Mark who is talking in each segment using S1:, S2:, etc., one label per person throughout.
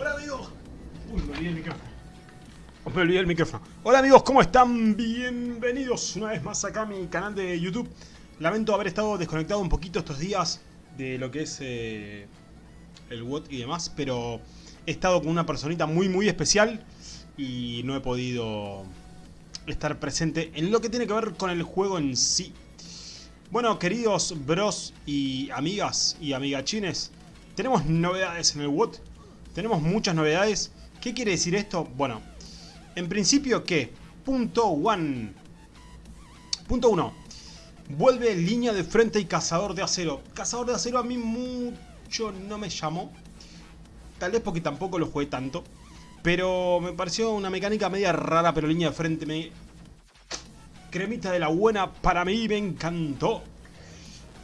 S1: Hola amigos. Uy, me olvidé el micrófono. Me olvidé el micrófono. Hola amigos, ¿cómo están? Bienvenidos una vez más acá a mi canal de YouTube. Lamento haber estado desconectado un poquito estos días de lo que es eh, el WOT y demás, pero he estado con una personita muy muy especial y no he podido estar presente en lo que tiene que ver con el juego en sí. Bueno, queridos bros y amigas y amigachines, tenemos novedades en el WOT. Tenemos muchas novedades. ¿Qué quiere decir esto? Bueno, en principio que punto one. Punto 1. Vuelve línea de frente y cazador de acero. Cazador de acero a mí mucho no me llamó. Tal vez porque tampoco lo jugué tanto. Pero me pareció una mecánica media rara, pero línea de frente me... Cremita de la buena, para mí me encantó.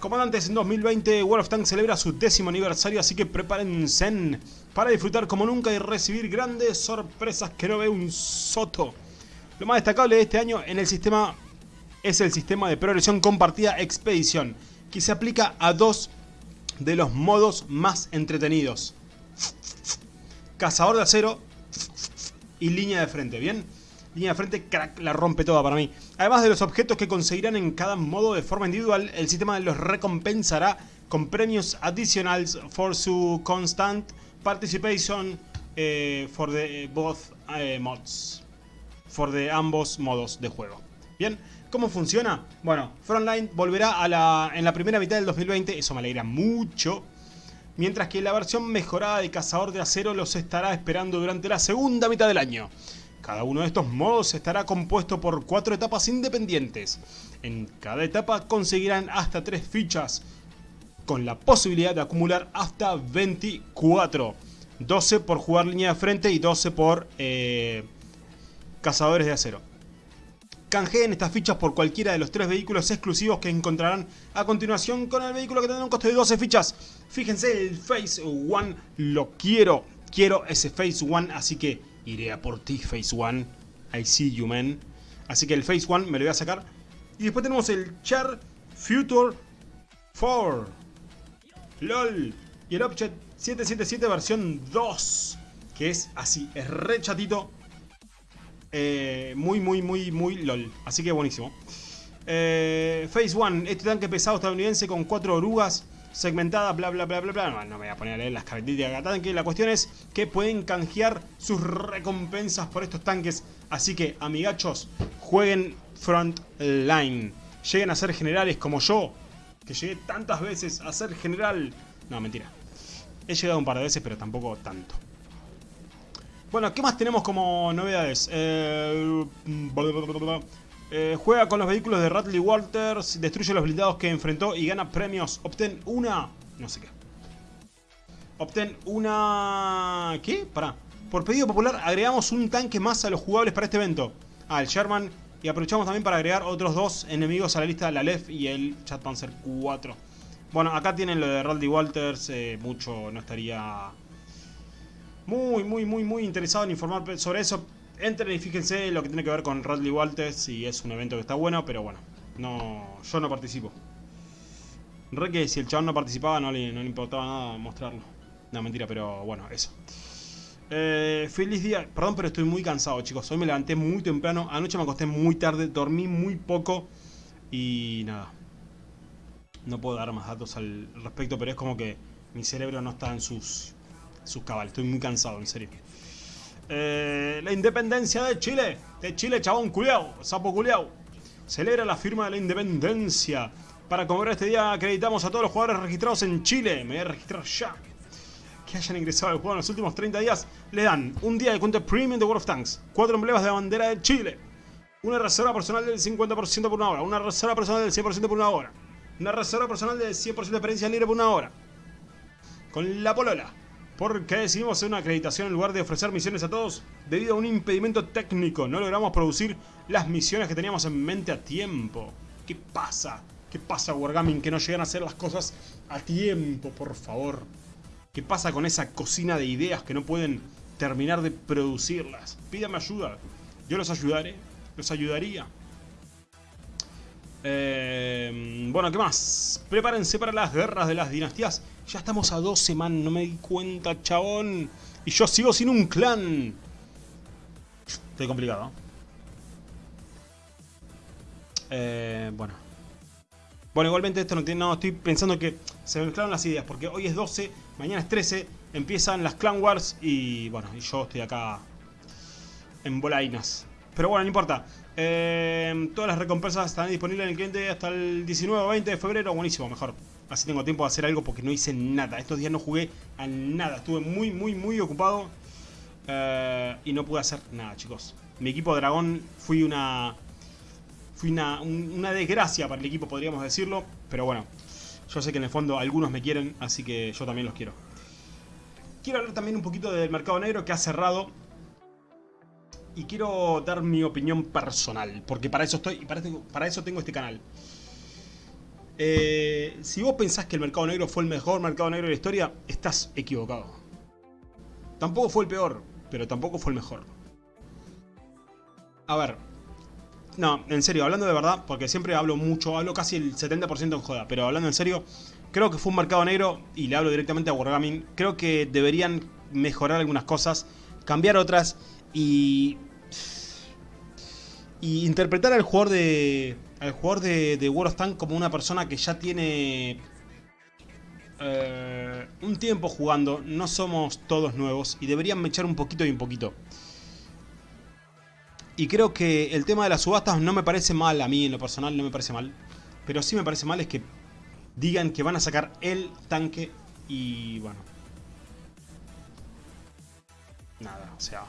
S1: Comandantes, en 2020 World of Tanks celebra su décimo aniversario, así que prepárense para disfrutar como nunca y recibir grandes sorpresas que no ve un soto. Lo más destacable de este año en el sistema es el sistema de progresión compartida Expedición, que se aplica a dos de los modos más entretenidos. Cazador de acero y línea de frente, ¿bien? Línea de frente, crack, la rompe toda para mí. Además de los objetos que conseguirán en cada modo de forma individual, el sistema los recompensará con premios adicionales for su constant participation eh, for the both eh, mods. For the ambos modos de juego. Bien, ¿cómo funciona? Bueno, Frontline volverá a la, en la primera mitad del 2020, eso me alegra mucho. Mientras que la versión mejorada de Cazador de Acero los estará esperando durante la segunda mitad del año. Cada uno de estos modos estará compuesto por cuatro etapas independientes. En cada etapa conseguirán hasta tres fichas, con la posibilidad de acumular hasta 24. 12 por jugar línea de frente y 12 por eh, cazadores de acero. Canjeen estas fichas por cualquiera de los tres vehículos exclusivos que encontrarán a continuación con el vehículo que tendrá un costo de 12 fichas. Fíjense, el Phase One lo quiero. Quiero ese Phase One, así que iré a por ti, Phase One. I see you, man. Así que el Phase One me lo voy a sacar. Y después tenemos el Char Future 4. LOL. Y el Object 777 versión 2. Que es así, es re chatito. Eh, muy, muy, muy, muy LOL. Así que buenísimo. Eh, Phase 1. Este tanque pesado estadounidense con cuatro orugas segmentada, bla bla bla bla bla. No, me voy a poner a leer las características de cada tanque. La cuestión es que pueden canjear sus recompensas por estos tanques. Así que, amigachos, jueguen Frontline. Lleguen a ser generales como yo, que llegué tantas veces a ser general. No, mentira. He llegado un par de veces, pero tampoco tanto. Bueno, ¿qué más tenemos como novedades? Eh, eh, juega con los vehículos de Radley Walters, destruye los blindados que enfrentó y gana premios. Obtén una... no sé qué. Obtén una... ¿Qué? Pará. Por pedido popular agregamos un tanque más a los jugables para este evento. Ah, el Sherman. Y aprovechamos también para agregar otros dos enemigos a la lista, la LEF y el Chat Panzer 4. Bueno, acá tienen lo de Radley Walters. Eh, mucho no estaría muy, muy, muy, muy interesado en informar sobre eso. Entren y fíjense lo que tiene que ver con Radley Walters y es un evento que está bueno, pero bueno, no, yo no participo. Re que si el chabón no participaba no le, no le importaba nada mostrarlo. No, mentira, pero bueno, eso. Eh, feliz día. Perdón, pero estoy muy cansado, chicos. Hoy me levanté muy temprano. Anoche me acosté muy tarde. Dormí muy poco. Y nada. No puedo dar más datos al respecto, pero es como que mi cerebro no está en sus, sus cabales. Estoy muy cansado, en serio. Eh, la independencia de Chile. De Chile, chabón culiao, sapo culiao. Celebra la firma de la independencia. Para conmemorar este día acreditamos a todos los jugadores registrados en Chile. Me voy a registrar ya. Que hayan ingresado al juego en los últimos 30 días. Le dan un día de cuenta premium de World of Tanks. Cuatro emblemas de bandera de Chile. Una reserva personal del 50% por una hora. Una reserva personal del 100% por una hora. Una reserva personal del 100% de experiencia libre por una hora. Con la polola. ¿Por qué decidimos hacer una acreditación en lugar de ofrecer misiones a todos? Debido a un impedimento técnico, no logramos producir las misiones que teníamos en mente a tiempo. ¿Qué pasa? ¿Qué pasa, Wargaming, que no llegan a hacer las cosas a tiempo, por favor? ¿Qué pasa con esa cocina de ideas que no pueden terminar de producirlas? Pídame ayuda. Yo los ayudaré. Los ayudaría. Eh, bueno, ¿qué más? Prepárense para las guerras de las dinastías Ya estamos a 12, man. No me di cuenta, chabón. Y yo sigo sin un clan. Estoy complicado. Eh, bueno. Bueno, igualmente esto no tiene... No, estoy pensando que se mezclaron las ideas. Porque hoy es 12, mañana es 13. Empiezan las Clan Wars. Y bueno, yo estoy acá en bolainas. Pero bueno, no importa. Eh, todas las recompensas están disponibles en el cliente hasta el 19 o 20 de febrero. Buenísimo, mejor. Así tengo tiempo de hacer algo porque no hice nada. Estos días no jugué a nada. Estuve muy, muy, muy ocupado. Eh, y no pude hacer nada, chicos. Mi equipo dragón fui una... Fui una, una desgracia para el equipo, podríamos decirlo. Pero bueno, yo sé que en el fondo algunos me quieren, así que yo también los quiero. Quiero hablar también un poquito del mercado negro que ha cerrado y quiero dar mi opinión personal, porque para eso estoy y para, eso tengo este canal. Eh, si vos pensás que el mercado negro fue el mejor mercado negro de la historia, estás equivocado. Tampoco fue el peor, pero tampoco fue el mejor. A ver, no, en serio, hablando de verdad, porque siempre hablo mucho, hablo casi el 70% en joda, pero hablando en serio, creo que fue un mercado negro, y le hablo directamente a Wargaming, creo que deberían mejorar algunas cosas, cambiar otras, y y interpretar al jugador de al jugador de, de World of Tanks como una persona que ya tiene eh, un tiempo jugando, no somos todos nuevos y deberían echar un poquito y un poquito. Y creo que el tema de las subastas no me parece mal, a mí en lo personal no me parece mal, pero sí me parece mal es que digan que van a sacar el tanque y bueno. Nada, o sea,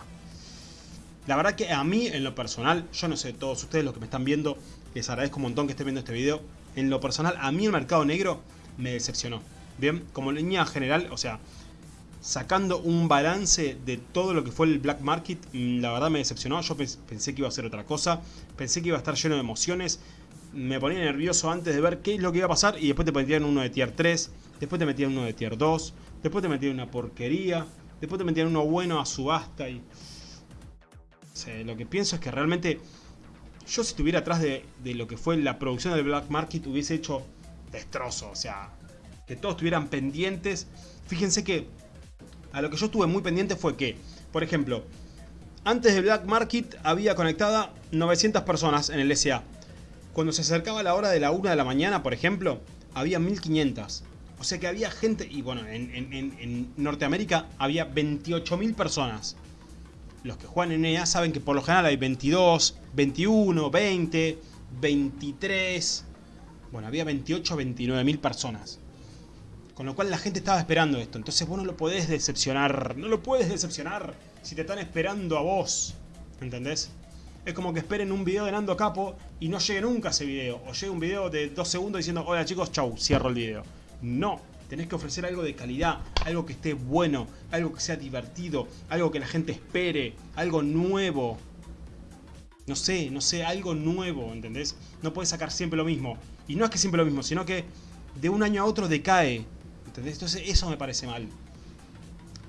S1: la verdad que a mí, en lo personal, yo no sé, todos ustedes los que me están viendo, les agradezco un montón que estén viendo este video. En lo personal, a mí el mercado negro me decepcionó. Bien, como línea general, o sea, sacando un balance de todo lo que fue el Black Market, mm, la verdad me decepcionó. Yo pensé que iba a ser otra cosa, pensé que iba a estar lleno de emociones. Me ponía nervioso antes de ver qué es lo que iba a pasar y después te metían uno de tier 3, después te metían uno de tier 2, después te metían una porquería, después te metían uno bueno a subasta y lo que pienso es que realmente yo si estuviera atrás de, lo que fue la producción del Black Market hubiese hecho destrozo. O sea, que todos estuvieran pendientes. Fíjense que a lo que yo estuve muy pendiente fue que, por ejemplo, antes del Black Market había conectada 900 personas en el SA. Cuando se acercaba la hora de la 1 de la mañana, por ejemplo, había 1500. O sea que había gente, y bueno, en, en Norteamérica había 28.000 personas los que juegan en EA saben que por lo general hay 22, 21, 20, 23... Bueno, había 28, 29 mil personas. Con lo cual la gente estaba esperando esto. Entonces vos no lo podés decepcionar. No lo puedes decepcionar si te están esperando a vos. ¿Entendés? Es como que esperen un video de Nando Capo y no llegue nunca ese video. O llegue un video de dos segundos diciendo, hola chicos, chau, cierro el video. No, Tenés que ofrecer algo de calidad, algo que esté bueno, algo que sea divertido, algo que la gente espere, algo nuevo. No sé, no sé, algo nuevo, ¿entendés? No puedes sacar siempre lo mismo. Y no es que siempre lo mismo, sino que de un año a otro decae. ¿Entendés? Entonces eso me parece mal.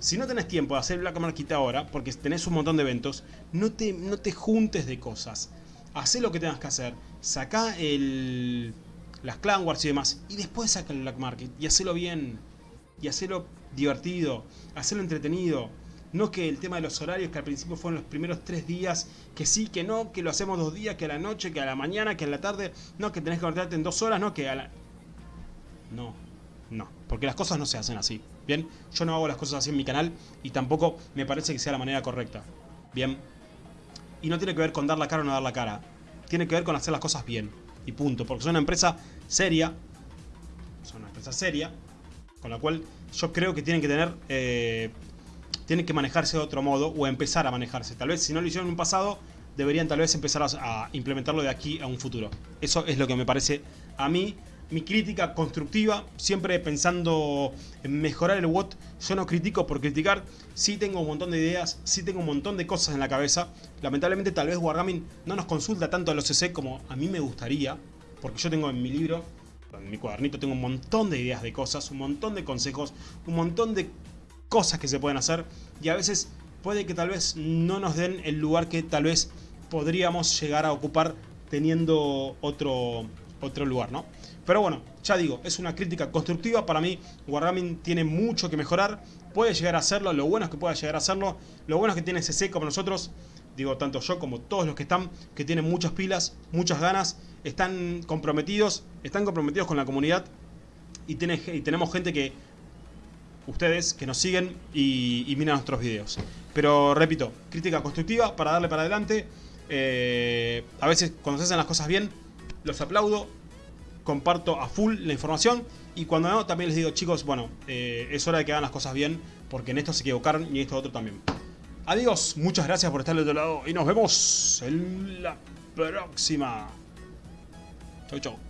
S1: Si no tenés tiempo de hacer Black Market ahora, porque tenés un montón de eventos, no te, no te juntes de cosas. Hacé lo que tengas que hacer. Sacá el las Clan Wars y demás, y después saca el Black Market y hacelo bien, y hacelo divertido, hacelo entretenido. No que el tema de los horarios, que al principio fueron los primeros tres días, que sí, que no, que lo hacemos dos días, que a la noche, que a la mañana, que a la tarde, no, que tenés que conectarte en dos horas, no, que a la... No, no, porque las cosas no se hacen así, ¿bien? Yo no hago las cosas así en mi canal y tampoco me parece que sea la manera correcta, ¿bien? Y no tiene que ver con dar la cara o no dar la cara, tiene que ver con hacer las cosas bien y punto. Porque son una empresa seria, son una empresa seria, con la cual yo creo que tienen que tener, eh, tienen que manejarse de otro modo o empezar a manejarse. Tal vez si no lo hicieron en un pasado, deberían tal vez empezar a implementarlo de aquí a un futuro. Eso es lo que me parece a mí mi crítica constructiva, siempre pensando en mejorar el WOT. Yo no critico por criticar, sí tengo un montón de ideas, sí tengo un montón de cosas en la cabeza. Lamentablemente tal vez Wargaming no nos consulta tanto a los CC como a mí me gustaría, porque yo tengo en mi libro, en mi cuadernito tengo un montón de ideas de cosas, un montón de consejos, un montón de cosas que se pueden hacer y a veces puede que tal vez no nos den el lugar que tal vez podríamos llegar a ocupar teniendo otro, otro lugar, ¿no? Pero bueno, Ya digo, es una crítica constructiva. Para mí, Wargaming tiene mucho que mejorar. Puede llegar a hacerlo. Lo bueno es que pueda llegar a hacerlo. Lo bueno es que tiene CC como nosotros. Digo, tanto yo como todos los que están, que tienen muchas pilas, muchas ganas, están comprometidos, están comprometidos con la comunidad y, tenemos gente que, ustedes, que nos siguen y, y miran nuestros videos. Pero repito, crítica constructiva para darle para adelante. Eh, a veces cuando se hacen las cosas bien, los aplaudo, comparto a full la información y cuando no, también les digo, chicos, bueno, eh, es hora de que hagan las cosas bien porque en esto se equivocaron y en esto otro también. Adiós, muchas gracias por estar del otro lado y nos vemos en la próxima. Chau, chau.